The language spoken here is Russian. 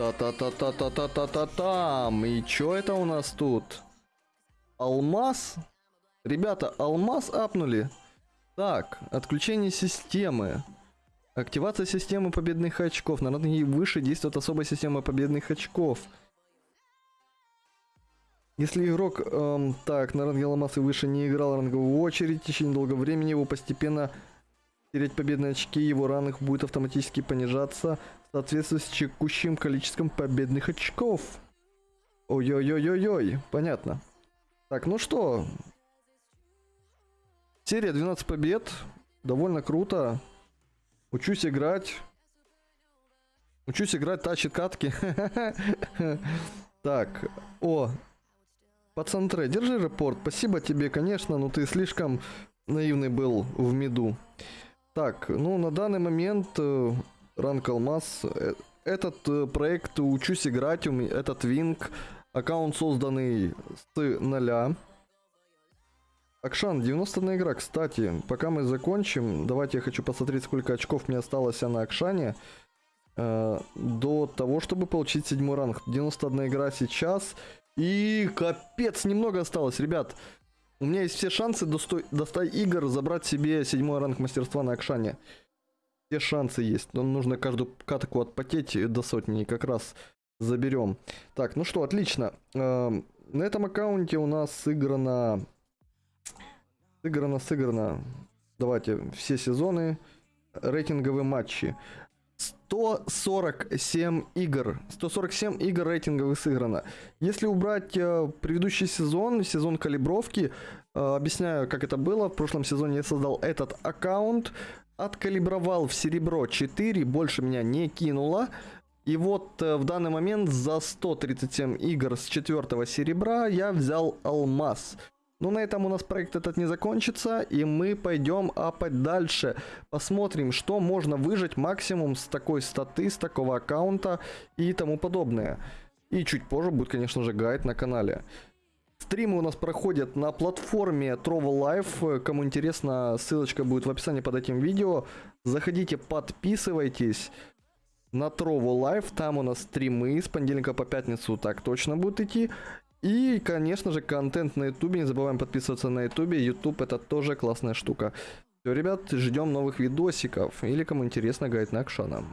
Та-та-та-та-та-та-та-там. И чё это у нас тут? Алмаз? Ребята, алмаз апнули. Так, отключение системы. Активация системы победных очков. На ранге выше действует особая система победных очков. Если игрок, эм, так, на ранге и выше не играл ранговую очередь, в течение долгого времени его постепенно терять победные очки, его ранг будет автоматически понижаться в соответствии с текущим количеством победных очков. Ой-ой-ой-ой-ой, понятно. Так, ну что, Серия 12 побед. Довольно круто. Учусь играть. Учусь играть, тащит катки. Так, о. Пацан Трей, держи репорт. Спасибо тебе, конечно, но ты слишком наивный был в меду. Так, ну на данный момент э, ранг алмаз. Э, этот э, проект учусь играть, у меня, этот винг, аккаунт созданный с нуля. Акшан, 90 игра, кстати, пока мы закончим, давайте я хочу посмотреть, сколько очков мне осталось на Акшане. Э, до того, чтобы получить седьмой ранг. 91 игра сейчас. И капец, немного осталось, ребят. У меня есть все шансы до 100, до 100 игр забрать себе седьмой ранг мастерства на Акшане. Все шансы есть. Но нужно каждую катку отпотеть до сотни и как раз заберем. Так, ну что, отлично. Э, на этом аккаунте у нас сыграно Сыграно, сыграно. Давайте все сезоны. Рейтинговые матчи. 147 игр. 147 игр рейтинговых сыграно. Если убрать э, предыдущий сезон, сезон калибровки, э, объясняю, как это было. В прошлом сезоне я создал этот аккаунт, откалибровал в серебро 4, больше меня не кинуло. И вот э, в данный момент за 137 игр с четвертого серебра я взял алмаз. Ну, на этом у нас проект этот не закончится, и мы пойдем апать дальше. Посмотрим, что можно выжать максимум с такой статы, с такого аккаунта и тому подобное. И чуть позже будет, конечно же, гайд на канале. Стримы у нас проходят на платформе Trovo Life. Кому интересно, ссылочка будет в описании под этим видео. Заходите, подписывайтесь на Trovo Life. Там у нас стримы с понедельника по пятницу так точно будут идти. И, конечно же, контент на ютубе. Не забываем подписываться на ютубе. Ютуб это тоже классная штука. Все, ребят, ждем новых видосиков. Или кому интересно, гайд на Акшана.